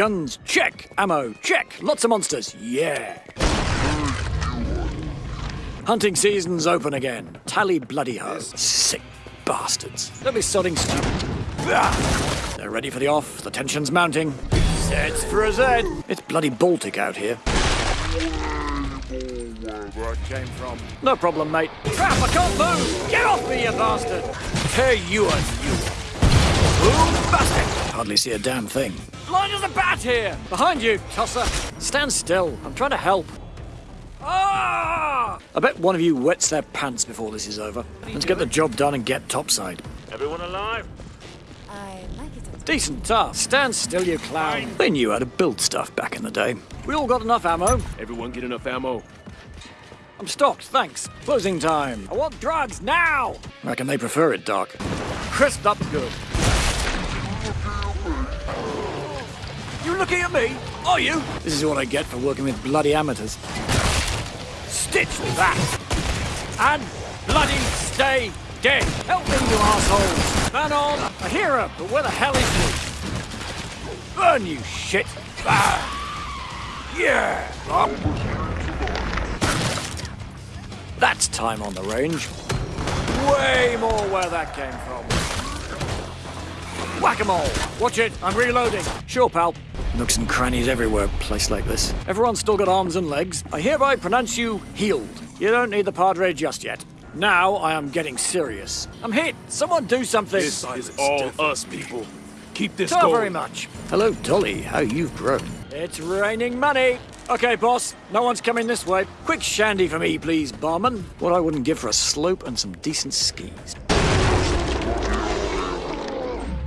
Guns, check. Ammo, check. Lots of monsters, yeah. Hunting season's open again. Tally bloody ho. Sick bastards. Don't be sodding stupid. Ah! They're ready for the off. The tension's mounting. Zed's for a Zed. It's bloody Baltic out here. Where it came from. No problem, mate. Crap, I can't move! Get off me, you bastard! Tear you a you! Boom, bastard! Hardly see a damn thing. Blind as a bat here! Behind you, tosser! Stand still. I'm trying to help. Ah! I bet one of you wets their pants before this is over. Let's get the job done and get topside. Everyone alive? I like it. Decent task. Stand still, you clown. They knew how to build stuff back in the day. We all got enough ammo. Everyone get enough ammo. I'm stocked, thanks. Closing time. I want drugs now! I Reckon they prefer it, Doc. Crisped up good. Looking at me? Are you? This is what I get for working with bloody amateurs. Stitch with that! And bloody stay dead! Help me, you assholes! Man on! I hear hero, but where the hell is he? Burn, you shit! Ah! Yeah! That's time on the range. Way more where that came from. Whack-a-mole! Watch it, I'm reloading. Sure, pal. Nooks and crannies everywhere, place like this. Everyone's still got arms and legs. I hereby pronounce you healed. You don't need the Padre just yet. Now I am getting serious. I'm hit! Someone do something! This is all us people. Keep this Not going. very much. Hello, Dolly. How you've grown. It's raining money. Okay, boss. No one's coming this way. Quick shandy for me, please, barman. What I wouldn't give for a slope and some decent skis.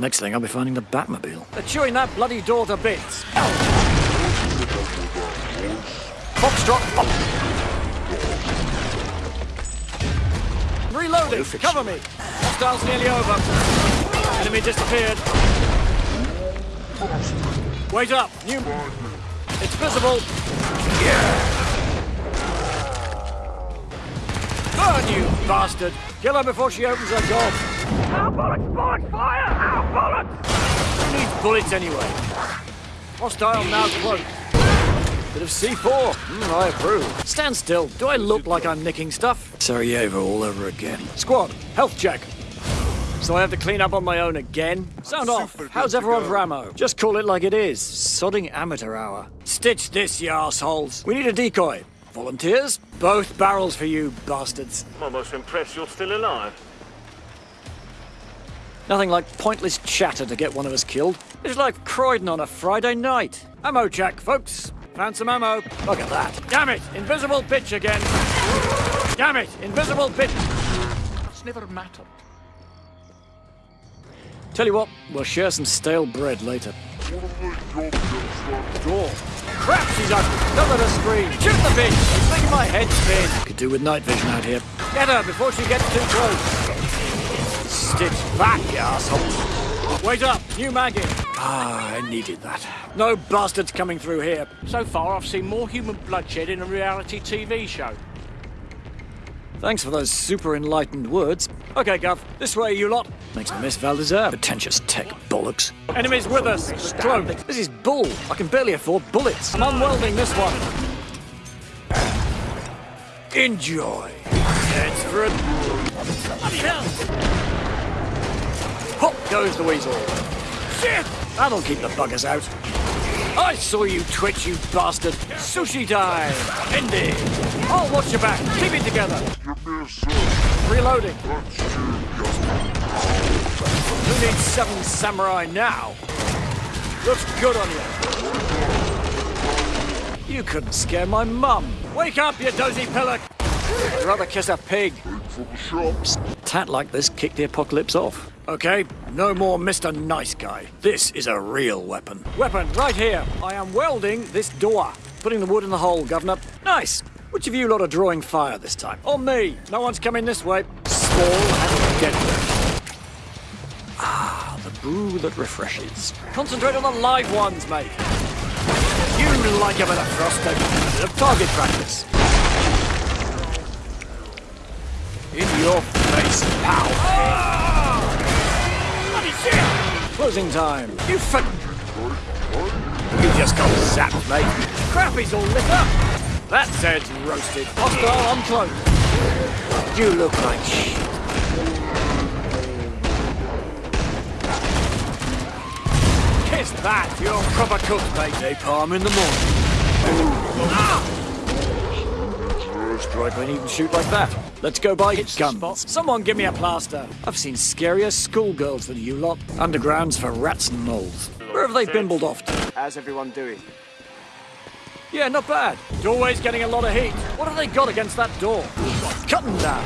Next thing, I'll be finding the Batmobile. They're chewing that bloody door to bits. Foxtrot. Up. Reloading. Cover me. Hostile's nearly over. Enemy disappeared. Wait up. New. It's visible. Burn, you bastard! Kill her before she opens her door. Our bullets! Bullets! Fire! Our bullets! Who needs bullets anyway? Hostile now close. Bit of C4. Mm, I approve. Stand still. Do I look like I'm nicking stuff? Sarajevo all over again. Squad, health check. So I have to clean up on my own again? Sound off. How's everyone's Ramo? Just call it like it is. Sodding amateur hour. Stitch this, you assholes. We need a decoy. Volunteers? Both barrels for you, bastards. I'm almost impressed you're still alive. Nothing like pointless chatter to get one of us killed. It's like Croydon on a Friday night. Ammo check, folks. Found some ammo. Look at that. Damn it! Invisible pitch again. Damn it! Invisible pitch. It's never mattered. Tell you what, we'll share some stale bread later. Door. Crap, she's up. Don't let her scream. Shoot the bitch. It's making my head spin. Could do with night vision out here. Get her before she gets too close. Stitch back, you asshole. Wait up. New Maggie. Ah, I needed that. No bastards coming through here. So far, I've seen more human bloodshed in a reality TV show. Thanks for those super enlightened words. Okay, Gov, this way, you lot. Makes me miss Valdezar. Pretentious tech bollocks. Enemies with us. Clone. This is bull. I can barely afford bullets. I'm unwelding this one. Enjoy. It's for a... Bloody hell! Goes the weasel. Shit! That'll keep the buggers out. I saw you twitch, you bastard. Sushi time. Ended. I'll watch your back. Keep it together. Reloading. Who needs seven samurai now? Looks good on you. You couldn't scare my mum. Wake up, you dozy pillock. I'd rather kiss a pig. Tat like this kick the apocalypse off. Okay, no more Mr. Nice Guy. This is a real weapon. Weapon, right here. I am welding this door. Putting the wood in the hole, Governor. Nice. Which of you lot are drawing fire this time? On me. No one's coming this way. Small and get deadly. Ah, the brew that refreshes. Concentrate on the live ones, mate. You like a bit of frosting. A bit of target practice. Your face, pal. Bloody shit! Closing time. You fuck. You just got zapped, mate. Crap, all lit up. That said's roasted. Hostile on close. You look like shit. Kiss that. You're proper cooked, mate. Napalm in the morning. Ah! Strike won't even shoot like that. Let's go buy Hits the guns. spot. Someone give me a plaster. I've seen scarier schoolgirls than you lot. Undergrounds for rats and moles. Where have they bimbled off to? How's everyone doing? Yeah, not bad. Doorway's getting a lot of heat. What have they got against that door? Cut them down.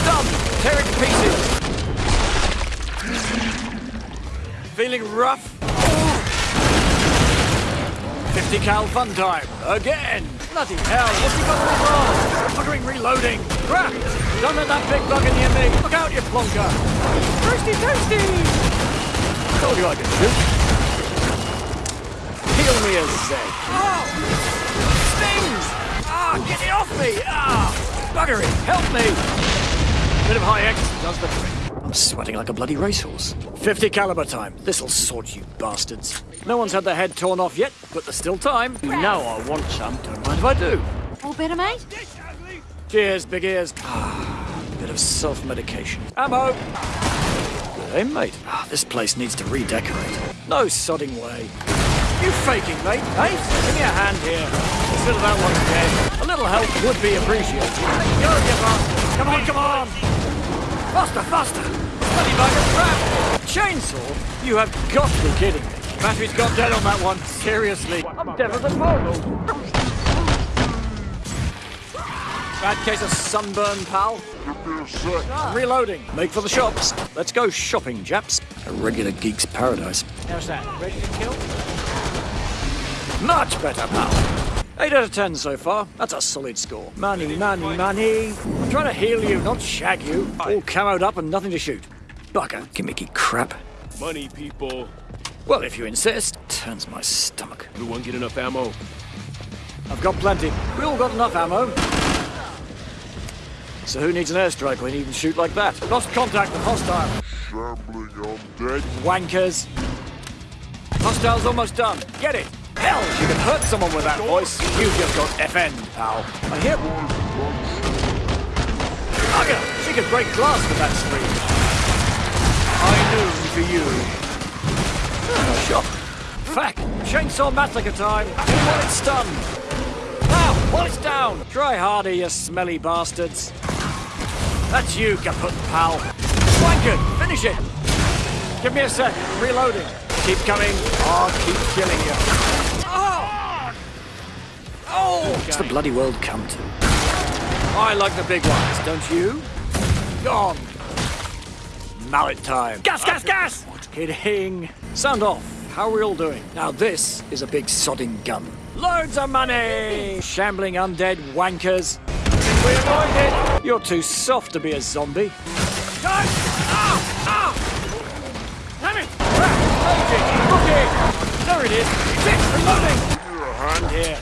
Stunned. Tear it to pieces. Feeling rough? 50 cal fun time. Again. Bloody hell, what's he got on his arm? Fuckering reloading. Crap. Don't let that big bugger near me. Look out, you plonker. Toasty, toasty. Told you I could shoot. Heal me a Zed. Oh! Stings! Ah, get it off me! Ah! Buggery, help me! Bit of high X does the trick. I'm sweating like a bloody racehorse. 50 caliber time. This'll sort you bastards. No one's had their head torn off yet, but there's still time. You know I want some. Don't mind if I do. All better, mate? Cheers, big ears. Ah, bit of self-medication. Ammo! Good aim, mate. Ah, this place needs to redecorate. No sodding way. You faking, mate, eh? Give me a hand here. Consider that one again. A little help would be appreciated. Go, you bastard! Come on, come on! Faster, faster! Bloody bugger, crap! Chainsaw? You have got to be kidding me. Battery's got dead on that one. Seriously. I'm dead as a portal. Bad case of sunburn, pal. Reloading. Make for the shops. Let's go shopping, Japs. A regular geek's paradise. How's that? Ready to kill? Much better, pal. 8 out of 10 so far. That's a solid score. Money, money, money. I'm trying to heal you, not shag you. All camoed up and nothing to shoot. Bugger, gimmicky crap. Money, people. Well, if you insist. Turns my stomach. Everyone get enough ammo. I've got plenty. We all got enough ammo. So who needs an airstrike when you can shoot like that? Lost contact with hostile. Shambling undead. Wankers. Hostile's almost done. Get it. Hell, you can hurt someone with that voice. You just got FN, pal. I hear... Bugger! She could break glass with that scream. I knew for you. Ah, Shot. Fact. Chainsaw massacre time. While it's stunned. Now, while it's down. Try harder, you smelly bastards. That's you, kaput pal. Wanker, finish it. Give me a sec. Reloading. Keep coming. I'll keep killing you. Oh! What's the bloody world come to? I like the big ones, don't you? Gone. Mallet time. Gas, gas, gas! What? Kidding. Sound off. How are we all doing? Now this is a big sodding gun. Loads of money! Shambling undead wankers. We avoid it? You're too soft to be a zombie. Guys! Ow! Ow! Damn it! Ah! Look! There it is! It's reloading! Here.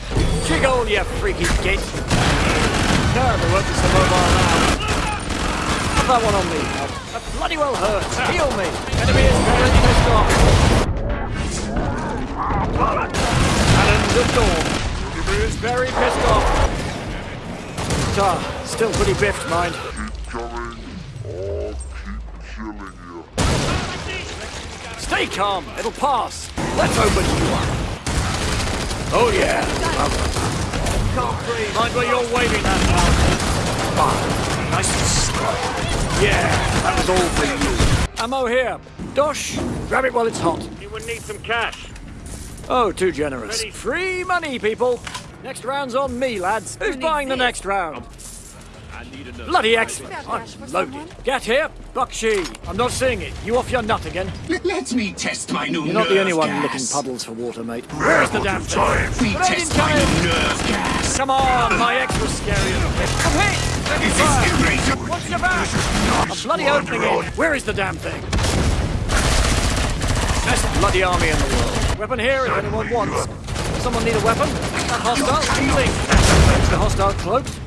Jiggle, you freaky git! There won't be some mobile now. Have that one on me. That bloody well hurts. Heal me. Enemy is very pissed off. Cannons at dawn. Enemy is very pissed off. Ah, still pretty biffed, mind. Keep coming. I'll keep killing you. Stay calm. It'll pass. Let's open you up. Oh yeah. Can't breathe. Mind where you're waving that now. Ah, nice and slow. Yeah, that was all for you. Ammo here. Dosh, grab it while it's hot. You would need some cash. Oh, too generous. Free money, people. Next round's on me, lads. Who's buying the next round? I need another. Bloody excellent. I'm loaded. Get here, Bakshi. I'm not seeing it. You off your nut again? Let me test my new You're not the only one gas. licking puddles for water, mate. Where is the damn thing? Let me Grenade test my incoming. new nerve gas. Come on, my ex was scarier than this. Come here! Let me Is fire! this? What's your back? A bloody opening in! Where is the damn thing? Best bloody army in the world. Weapon here if anyone wants. Someone need a weapon? That hostile? Healing! The hostile cloaked?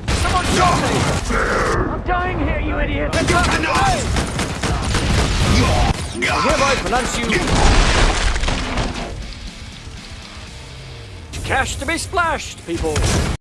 I'm dying here, you idiot! Away! I hereby pronounce you... Cash to be splashed, people.